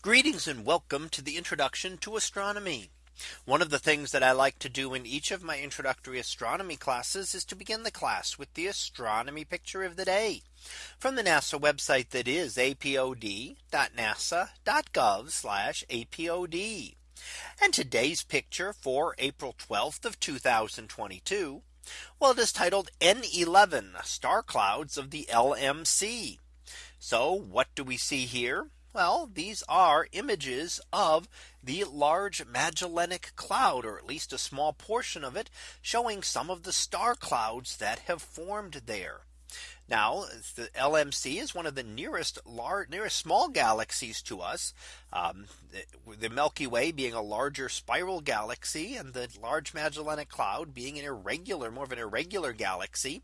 Greetings and welcome to the introduction to astronomy. One of the things that I like to do in each of my introductory astronomy classes is to begin the class with the astronomy picture of the day from the NASA website that is apod.nasa.gov apod. And today's picture for April 12th of 2022. Well, it is titled N11 star clouds of the LMC. So what do we see here? Well, these are images of the Large Magellanic Cloud, or at least a small portion of it, showing some of the star clouds that have formed there. Now the LMC is one of the nearest large nearest small galaxies to us. Um, the Milky Way being a larger spiral galaxy and the Large Magellanic Cloud being an irregular more of an irregular galaxy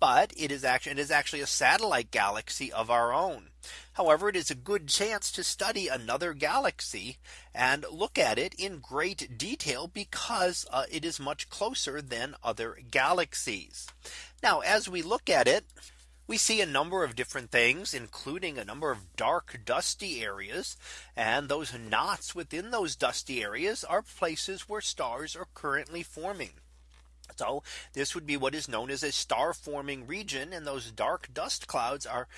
but it is actually it is actually a satellite galaxy of our own. However, it is a good chance to study another galaxy and look at it in great detail because uh, it is much closer than other galaxies. Now, as we look at it, we see a number of different things, including a number of dark dusty areas. And those knots within those dusty areas are places where stars are currently forming. So this would be what is known as a star forming region. And those dark dust clouds are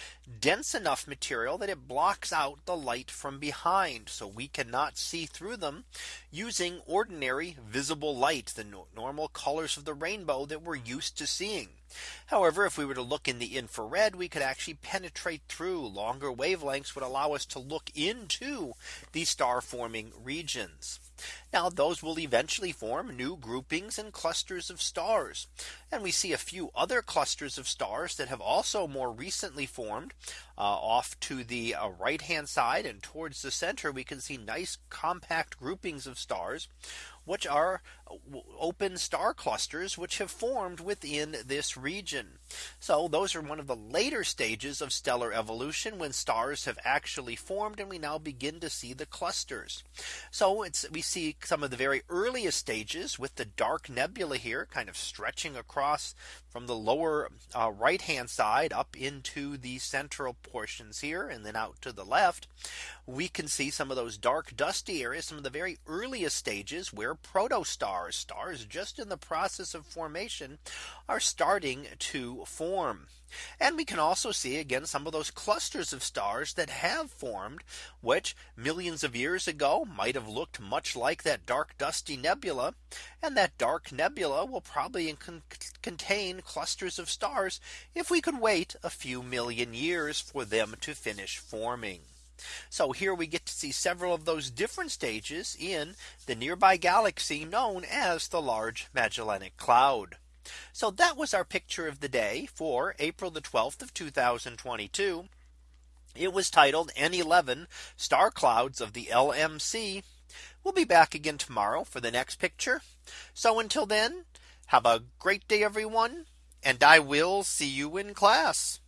dense enough material that it blocks out the light from behind. So we cannot see through them using ordinary visible light, the normal colors of the rainbow that we're used to seeing. However, if we were to look in the infrared, we could actually penetrate through longer wavelengths would allow us to look into the star forming regions. Now those will eventually form new groupings and clusters of stars. And we see a few other clusters of stars that have also more recently formed uh, off to the uh, right hand side and towards the center we can see nice compact groupings of stars which are uh, open star clusters which have formed within this region. So those are one of the later stages of stellar evolution when stars have actually formed and we now begin to see the clusters. So it's we see some of the very earliest stages with the dark nebula here kind of stretching across from the lower uh, right hand side up into the central portions here and then out to the left. We can see some of those dark dusty areas some of the very earliest stages where protostars stars just in the process of formation are starting to form. And we can also see again some of those clusters of stars that have formed which millions of years ago might have looked much like that dark dusty nebula. And that dark nebula will probably con contain clusters of stars if we could wait a few million years for them to finish forming. So here we get to see several of those different stages in the nearby galaxy known as the Large Magellanic Cloud. So that was our picture of the day for April the 12th of 2022. It was titled N11 star clouds of the LMC. We'll be back again tomorrow for the next picture. So until then, have a great day, everyone. And I will see you in class.